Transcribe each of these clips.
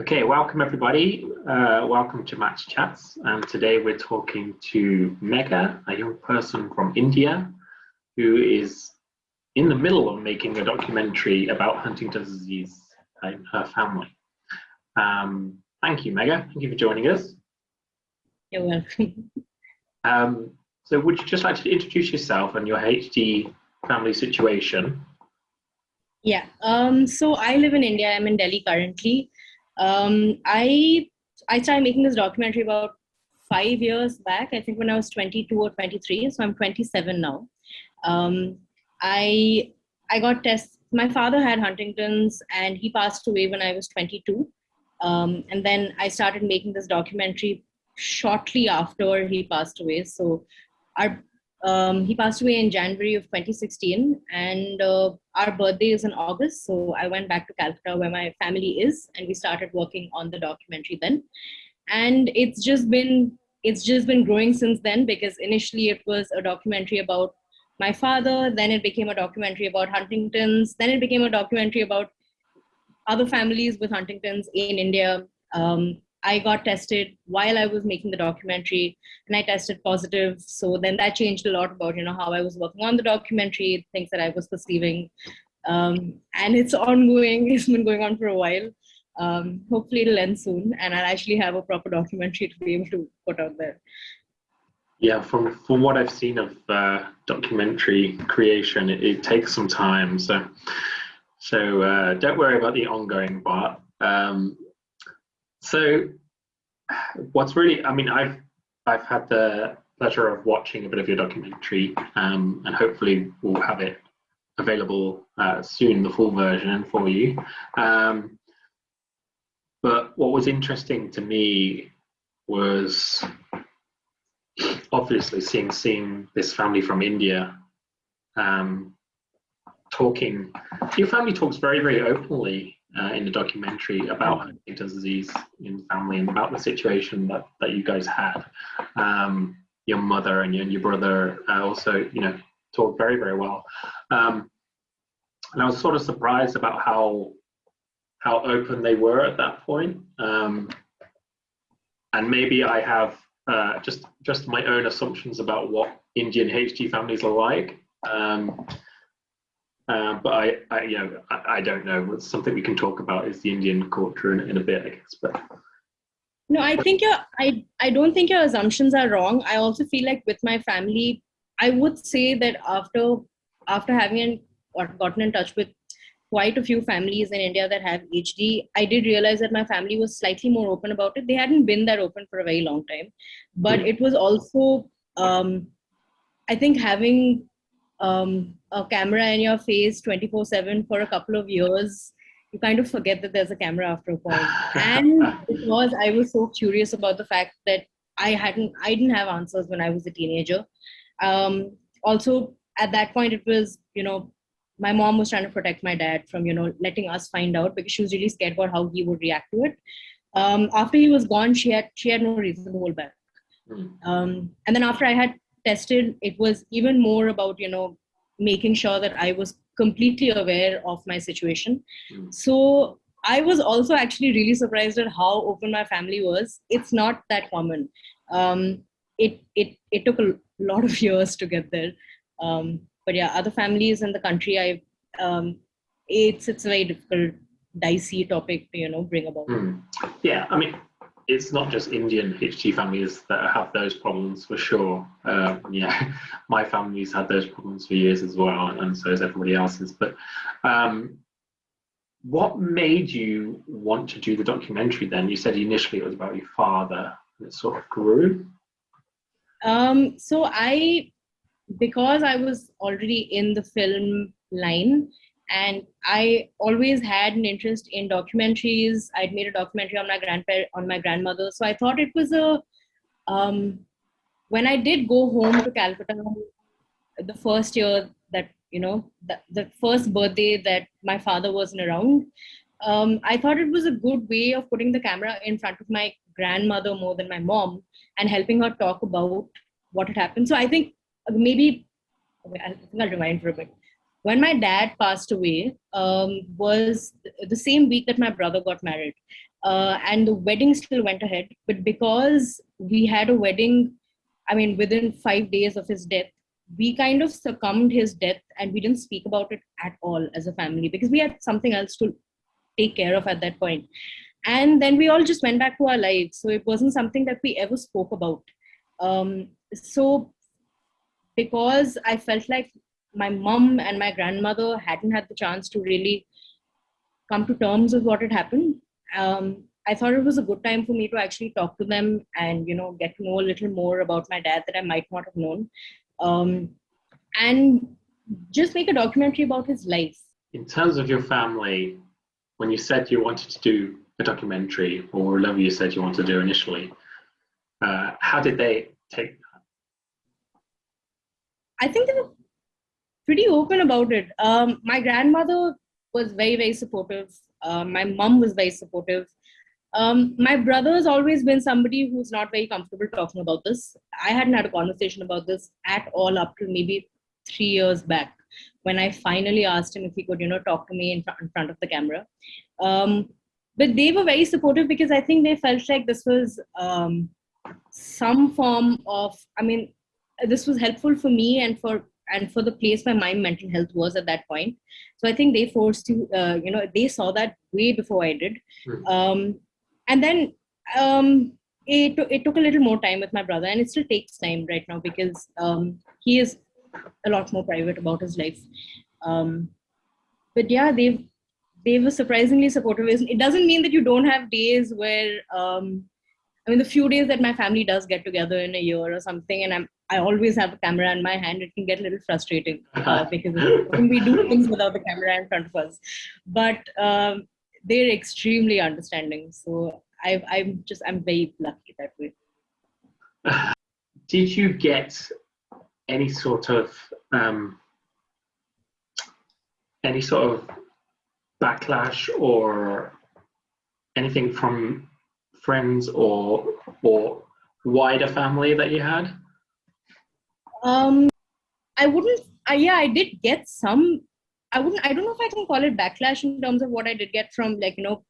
Okay, welcome everybody. Uh, welcome to Match Chats. And today we're talking to Megha, a young person from India who is in the middle of making a documentary about Huntington's disease in her family. Um, thank you, Megha. Thank you for joining us. You're welcome. Um, so would you just like to introduce yourself and your HD family situation? Yeah, um, so I live in India. I'm in Delhi currently. Um, I I started making this documentary about five years back. I think when I was 22 or 23. So I'm 27 now. Um, I I got tests. My father had Huntington's, and he passed away when I was 22. Um, and then I started making this documentary shortly after he passed away. So our um, he passed away in January of 2016, and uh, our birthday is in August. So I went back to Calcutta where my family is, and we started working on the documentary then. And it's just been it's just been growing since then because initially it was a documentary about my father, then it became a documentary about Huntington's, then it became a documentary about other families with Huntington's in India. Um, I got tested while I was making the documentary and I tested positive. So then that changed a lot about, you know, how I was working on the documentary, things that I was perceiving. Um, and it's ongoing, it's been going on for a while. Um, hopefully it'll end soon and I'll actually have a proper documentary to be able to put out there. Yeah, from from what I've seen of uh, documentary creation, it, it, takes some time. So, so uh, don't worry about the ongoing part. Um, so what's really, I mean, I've, I've had the pleasure of watching a bit of your documentary um, and hopefully we'll have it available uh, soon, the full version for you. Um, but what was interesting to me was obviously seeing seeing this family from India um, talking. Your family talks very very openly uh, in the documentary about Huntington's disease in family and about the situation that, that you guys had. Um, your mother and your, and your brother uh, also, you know, talked very, very well. Um, and I was sort of surprised about how how open they were at that point. Um, and maybe I have uh, just just my own assumptions about what Indian HD families are like. Um, uh, but I, I, you know, I, I, don't know. It's something we can talk about is the Indian culture in, in a bit, I guess. But no, I think your, I, I don't think your assumptions are wrong. I also feel like with my family, I would say that after, after having or gotten in touch with quite a few families in India that have HD, I did realize that my family was slightly more open about it. They hadn't been that open for a very long time, but it was also, um, I think having um, a camera in your face 24 7 for a couple of years you kind of forget that there's a camera after a point. and because i was so curious about the fact that i hadn't i didn't have answers when i was a teenager um, also at that point it was you know my mom was trying to protect my dad from you know letting us find out because she was really scared about how he would react to it um, after he was gone she had she had no reason to hold back hmm. um, and then after i had tested it was even more about you know making sure that I was completely aware of my situation. Mm. So I was also actually really surprised at how open my family was. It's not that common. Um, it, it, it took a lot of years to get there. Um, but yeah, other families in the country, I, um, it's, it's a very difficult, dicey topic to, you know, bring about. Mm. Yeah, I mean, it's not just Indian HD families that have those problems for sure. Uh, yeah, my family's had those problems for years as well, and so has everybody else's. But um, what made you want to do the documentary then? You said initially it was about your father, and it sort of grew. Um, so I, because I was already in the film line, and I always had an interest in documentaries. I'd made a documentary on my grandpa on my grandmother, so I thought it was a. Um, when I did go home to Calcutta, the first year that you know, the, the first birthday that my father wasn't around, um, I thought it was a good way of putting the camera in front of my grandmother more than my mom and helping her talk about what had happened. So I think maybe I think I'll rewind for a bit when my dad passed away um, was the same week that my brother got married uh, and the wedding still went ahead. But because we had a wedding i mean within five days of his death we kind of succumbed his death and we didn't speak about it at all as a family because we had something else to take care of at that point. And then we all just went back to our lives. So it wasn't something that we ever spoke about. Um, so because i felt like my mom and my grandmother hadn't had the chance to really come to terms with what had happened. Um, i thought it was a good time for me to actually talk to them and you know get to know a little more about my dad that i might not have known. Um, and just make a documentary about his life. In terms of your family when you said you wanted to do a documentary or whatever you said you wanted to do initially uh, how did they take that? I think they were pretty open about it. Um, my grandmother was very, very supportive. Uh, my mom was very supportive. Um, my brother has always been somebody who's not very comfortable talking about this. I hadn't had a conversation about this at all up to maybe three years back when I finally asked him if he could, you know, talk to me in, fr- in front of the camera. Um, but they were very supportive because I think they felt like this was um, some form of, I mean, this was helpful for me and for and for the place where my mental health was at that point. So i think they forced you uh, you know they saw that way before i did. Hmm. um, and then um, it, it took a little more time with my brother and it still takes time right now because um, he is a lot more private about his life. Um, but yeah they they were surprisingly supportive. It doesn't mean that you don't have days where um, I mean, the few days that my family does get together in a year or something, and I'm I always have a camera in my hand. It can get a little frustrating uh, because when we do things without the camera in front of us, but um, they're extremely understanding. So I, I'm just I'm very lucky that way. did you get any sort of um, any sort of backlash or anything from friends or or wider family that you had Um, I wouldn't. Uh, yeah, I did get some. I wouldn't. I don't know if I can call it backlash in terms of what I did get from like you know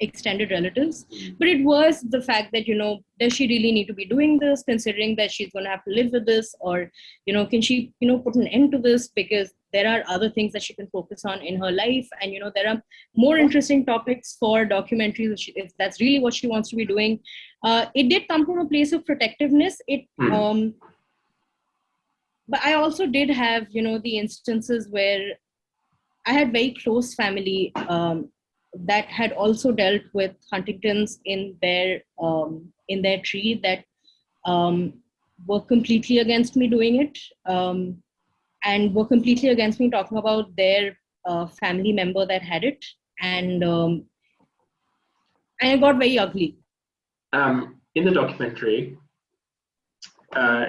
extended relatives but it was the fact that you know does she really need to be doing this considering that she's going to have to live with this or you know can she you know put an end to this because there are other things that she can focus on in her life and you know there are more interesting topics for documentaries if, she, if that's really what she wants to be doing uh, it did come from a place of protectiveness it Hmm. um but i also did have you know the instances where i had very close family um, that had also dealt with Huntington's in their um, in their tree that um, were completely against me doing it um, and were completely against me talking about their uh, family member that had it and um, and it got very ugly. um, in the documentary, uh,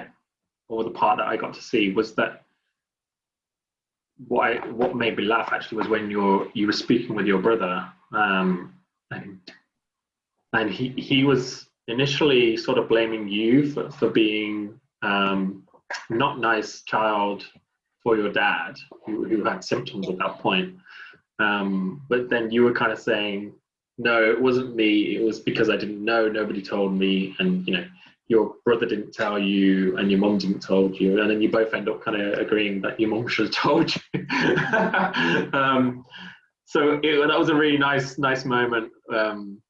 or the part that I got to see was that what I, what made me laugh actually was when you're you were speaking with your brother, um, and and he he was initially sort of blaming you for, for being um, not nice child for your dad who, who had symptoms at that point. Um, but then you were kind of saying, no, it wasn't me. It was because I didn't know. Nobody told me, and you know, your brother didn't tell you, and your mom didn't told you, and then you both end up kind of agreeing that your mom should have told you. um, so it, that was a really nice, nice moment, um,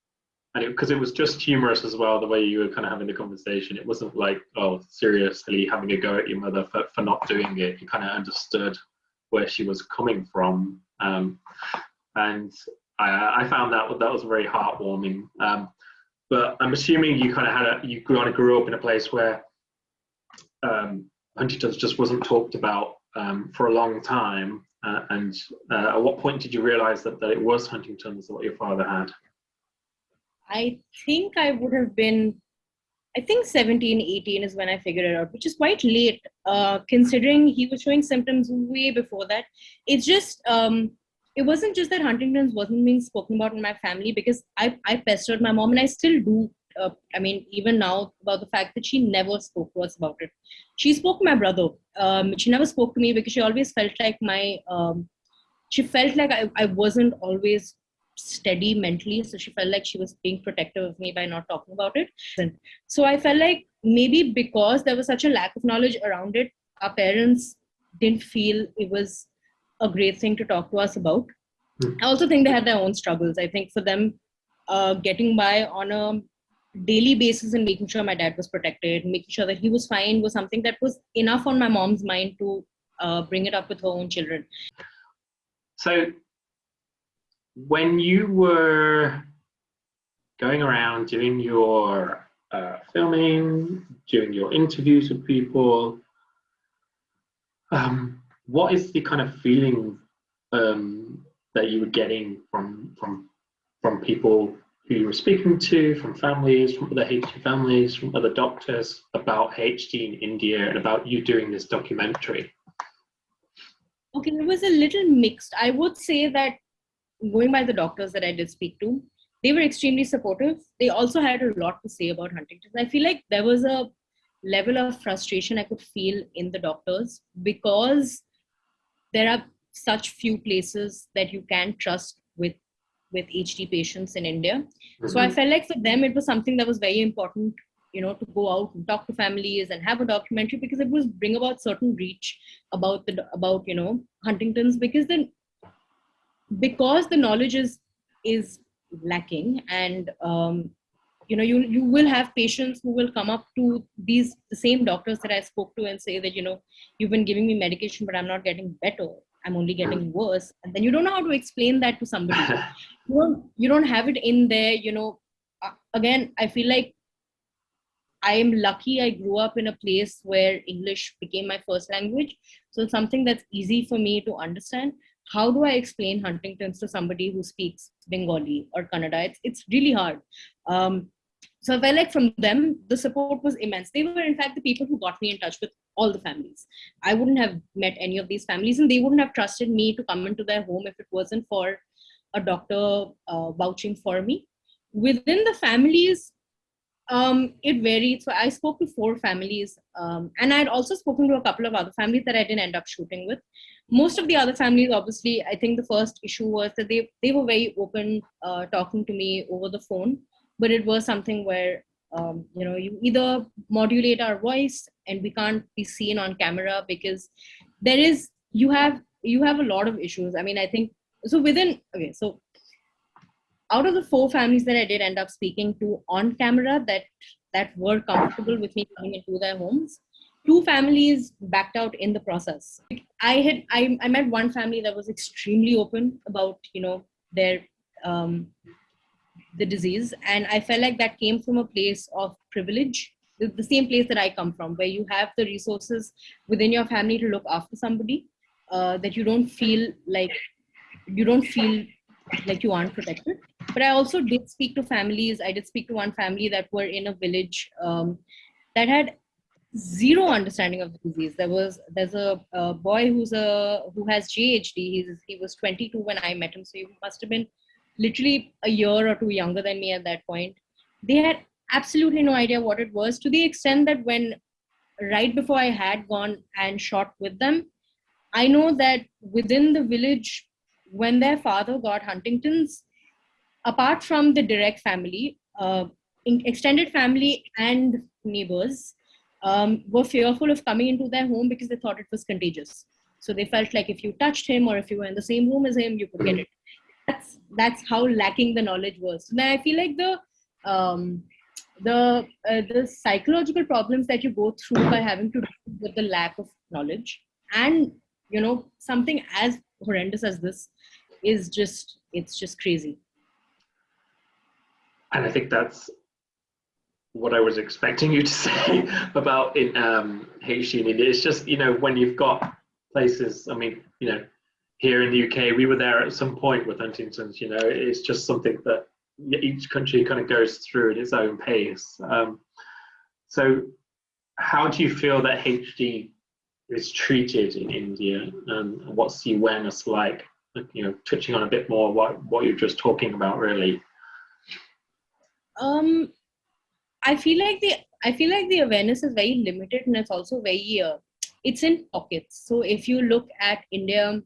and because it, was just humorous as well, the way you were kind of having the conversation. It wasn't like, oh, seriously having a go at your mother for, for not doing it. You kind of understood where she was coming from, um, and I, I found that that was very heartwarming. But I'm assuming you kind of had a, you kind of grew up in a place where um, Huntington's just wasn't talked about um, for a long time. Uh, and uh, at what point did you realize that, that it was Huntington's what your father had? I think I would have been, I think 17, 18 is when I figured it out, which is quite late, uh, considering he was showing symptoms way before that. It's just, um, it wasn't just that Huntington's wasn't being spoken about in my family because I, I pestered my mom and I still do uh, I mean, even now about the fact that she never spoke to us about it. She spoke to my brother. Um, she never spoke to me because she always felt like my, um, she felt like I, I wasn't always steady mentally. So she felt like she was being protective of me by not talking about it. And so I felt like maybe because there was such a lack of knowledge around it, our parents didn't feel it was a great thing to talk to us about. Mm. I also think they had their own struggles. I think for them, uh, getting by on a daily basis and making sure my dad was protected, making sure that he was fine was something that was enough on my mom's mind to uh, bring it up with her own children. So, when you were going around doing your uh, filming, doing your interviews with people, um, what is the kind of feeling um, that you were getting from from from people who you were speaking to, from families, from other HD families, from other doctors about HD in India and about you doing this documentary? Okay, it was a little mixed. I would say that going by the doctors that I did speak to, they were extremely supportive. They also had a lot to say about Huntington's. I feel like there was a level of frustration I could feel in the doctors because there are such few places that you can trust with with HD patients in India. Mm-hmm. So I mm-hmm. felt like for them it was something that was very important, you know, to go out and talk to families and have a documentary because it was bring about certain reach about the about you know Huntington's because then because the knowledge is is lacking and um, you know you you will have patients who will come up to these the same doctors that i spoke to and say that you know you've been giving me medication but i'm not getting better. I'm only getting worse. And then you don't know how to explain that to somebody. You don't you don't have it in there you know. Again i feel like i am lucky i grew up in a place where english became my first language. So something that's easy for me to understand. How do i explain huntington's to somebody who speaks bengali or kannada? It's, it's really hard. Um, so if I like from them, the support was immense. They were, in fact, the people who got me in touch with all the families. I wouldn't have met any of these families, and they wouldn't have trusted me to come into their home if it wasn't for a doctor uh, vouching for me. Within the families, um, it varied. So I spoke to four families, um, and I had also spoken to a couple of other families that I didn't end up shooting with. Most of the other families, obviously, I think the first issue was that they they were very open, uh, talking to me over the phone but it was something where um, you know you either modulate our voice and we can't be seen on camera because there is you have you have a lot of issues. I mean i think so within okay so out of the four families that i did end up speaking to on camera that that were comfortable with me coming into their homes two families backed out in the process. I had i, I met one family that was extremely open about you know their um, the disease. And i felt like that came from a place of privilege the, same place that i come from where you have the resources within your family to look after somebody uh, that you don't feel like you don't feel like you aren't protected. But i also did speak to families. I did speak to one family that were in a village um, that had zero understanding of the disease. There was there's a, a boy who's a who has ghd he's he was 22 when i met him so he must have been literally a year or two younger than me at that point. They had absolutely no idea what it was to the extent that when right before I had gone and shot with them, I know that within the village, when their father got Huntington's, apart from the direct family, uh, extended family and neighbors um, were fearful of coming into their home because they thought it was contagious. So they felt like if you touched him or if you were in the same room as him, you could get it that's that's how lacking the knowledge was. Then I feel like the um, the uh, the psychological problems that you go through by having to deal with the lack of knowledge and you know something as horrendous as this is just it's just crazy and i think that's what i was expecting you to say about in um haiti it's just you know when you've got places i mean you know here in the UK, we were there at some point with Huntington's. You know, it's just something that each country kind of goes through at its own pace. Um, so, how do you feel that HD is treated in India, and what's the awareness like? You know, touching on a bit more what what you're just talking about, really. Um, I feel like the I feel like the awareness is very limited and it's also very uh, it's in pockets. So if you look at India,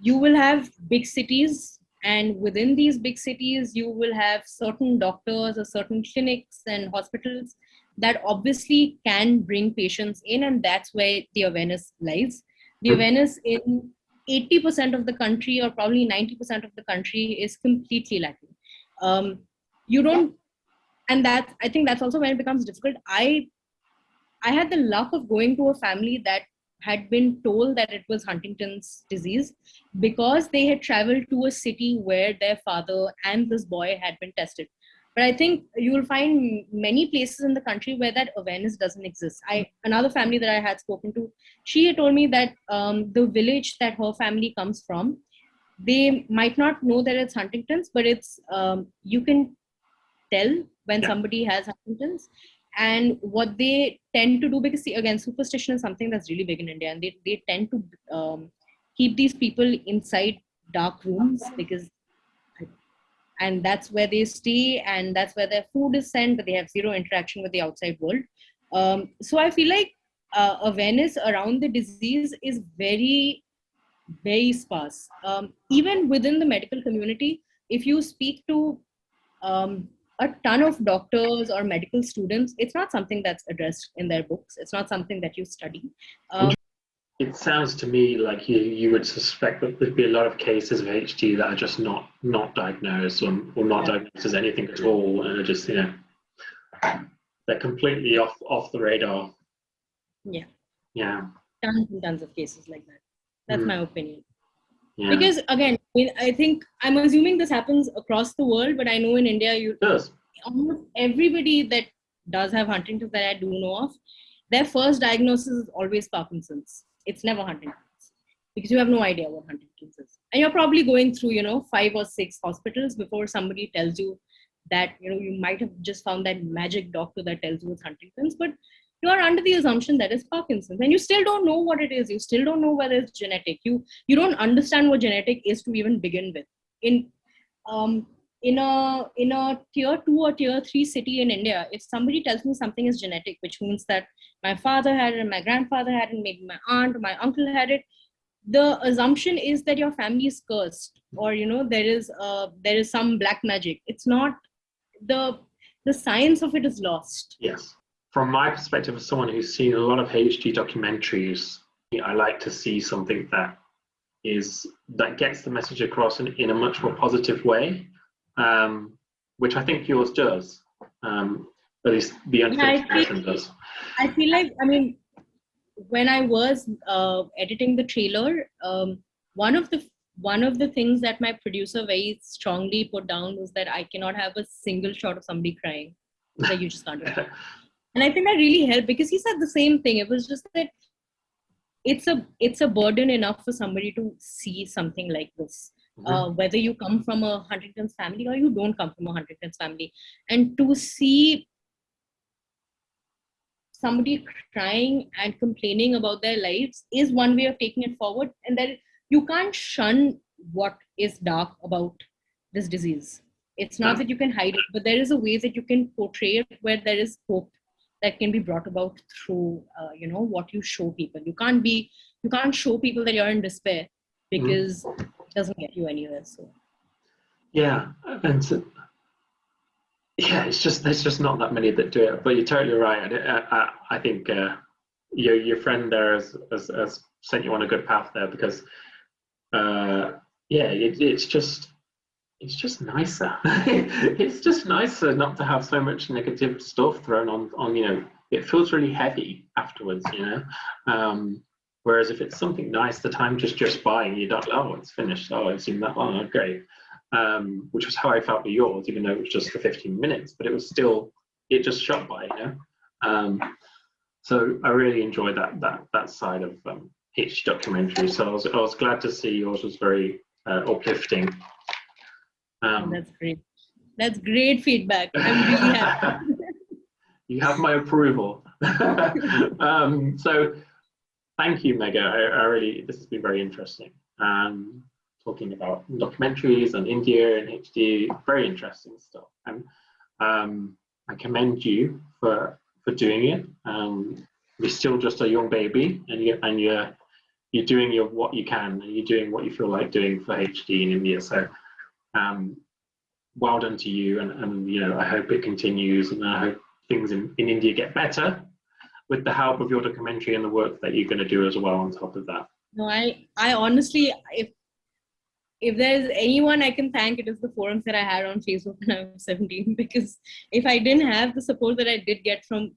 you will have big cities and within these big cities you will have certain doctors or certain clinics and hospitals that obviously can bring patients in and that's where the awareness lies. The awareness in 80% of the country or probably 90% of the country is completely lacking. Um, you don't and that i think that's also when it becomes difficult. I i had the luck of going to a family that had been told that it was Huntington's disease because they had traveled to a city where their father and this boy had been tested. But I think you will find many places in the country where that awareness doesn't exist. I another family that I had spoken to, she had told me that um, the village that her family comes from, they might not know that it's Huntington's, but it's um, you can tell when yeah. somebody has Huntington's and what they tend to do because see, again superstition is something that's really big in india and they, they tend to um, keep these people inside dark rooms because and that's where they stay and that's where their food is sent but they have zero interaction with the outside world. Um, so i feel like uh, awareness around the disease is very very sparse. Um, even within the medical community if you speak to um, a ton of doctors or medical students, it's not something that's addressed in their books. It's not something that you study. Um, it sounds to me like you, you would suspect that there'd be a lot of cases of HD that are just not not diagnosed or, or not yeah. diagnosed as anything at all, and are just you know they're completely off off the radar. Yeah. Yeah. Tons and tons of cases like that. That's mm. my opinion. Yeah. Because again, I, mean, I think I'm assuming this happens across the world, but I know in India, you yes. almost everybody that does have Huntington's that I do know of, their first diagnosis is always Parkinson's. It's never Huntington's because you have no idea what Huntington's is, and you're probably going through you know five or six hospitals before somebody tells you that you know you might have just found that magic doctor that tells you it's Huntington's, but you are under the assumption that is Parkinson's, and you still don't know what it is. You still don't know whether it's genetic. You you don't understand what genetic is to even begin with. In um, in a in a tier two or tier three city in India, if somebody tells me something is genetic, which means that my father had it, my grandfather had it, maybe my aunt or my uncle had it, the assumption is that your family is cursed, or you know there is uh, there is some black magic. It's not the the science of it is lost. Yes from my perspective as someone who's seen a lot of HD documentaries, I like to see something that is that gets the message across in, in a much more positive way, um, which I think yours does. Um, at least the unfinished yeah, version does. I feel like I mean, when I was uh, editing the trailer, um, one of the one of the things that my producer very strongly put down was that I cannot have a single shot of somebody crying. Like you just can't do and i think that really helped because he said the same thing. It was just that it's a it's a burden enough for somebody to see something like this. Mm-hmm. uh, whether you come from a huntington's family or you don't come from a huntington's family. And to see somebody crying and complaining about their lives is one way of taking it forward and that you can't shun what is dark about this disease. It's not that you can hide it but there is a way that you can portray it where there is hope that can be brought about through uh, you know what you show people you can't be you can't show people that you're in despair because mm. it doesn't get you anywhere so yeah and so, yeah it's just there's just not that many that do it but you're totally right i, I, I think uh, your your friend there has, has, has, sent you on a good path there because uh, yeah it, it's just it's just nicer. it's just nicer not to have so much negative stuff thrown on, on, you know, it feels really heavy afterwards, you know. Um, whereas if it's something nice, the time just just by and you don't, oh, it's finished. Oh, I've seen that one. Oh, great. Um, which was how I felt with yours, even though it was just for 15 minutes, but it was still, it just shot by, you know. Um, so I really enjoyed that that that side of um, each documentary. So I was I was glad to see yours was very uh, uplifting um, That's great. That's great feedback. I'm really happy. you have my approval. um, so thank you, Megha. I, I, really, this has been very interesting. Um, talking about documentaries on India and HD, very interesting stuff. And um, I commend you for for doing it. Um, you're still just a young baby, and you and you're you're doing your what you can, and you're doing what you feel like doing for HD in India. So, um, well done to you, and, and you know I hope it continues, and I hope things in, in India get better with the help of your documentary and the work that you're going to do as well on top of that. No, I I honestly if if there's anyone I can thank, it is the forums that I had on Facebook when I was 17. Because if I didn't have the support that I did get from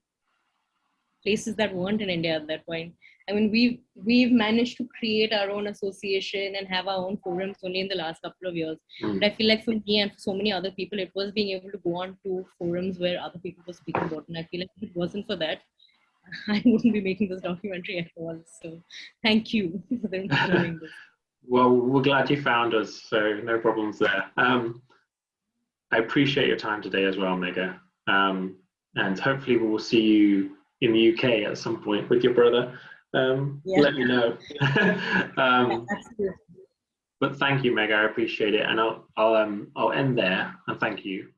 places that weren't in India at that point, I mean, we've we've managed to create our own association and have our own forums only in the last couple of years. Mm. But I feel like for me and for so many other people, it was being able to go on to forums where other people were speaking about. And I feel like if it wasn't for that, I wouldn't be making this documentary at all. So thank you for them doing this. Well, we're glad you found us, so no problems there. Um, I appreciate your time today as well, Megha. Um, and hopefully we will see you in the UK at some point with your brother. Um, Yeah. Let me know. um, but thank you, Meg. I appreciate it, and I'll I'll um I'll end there and thank you.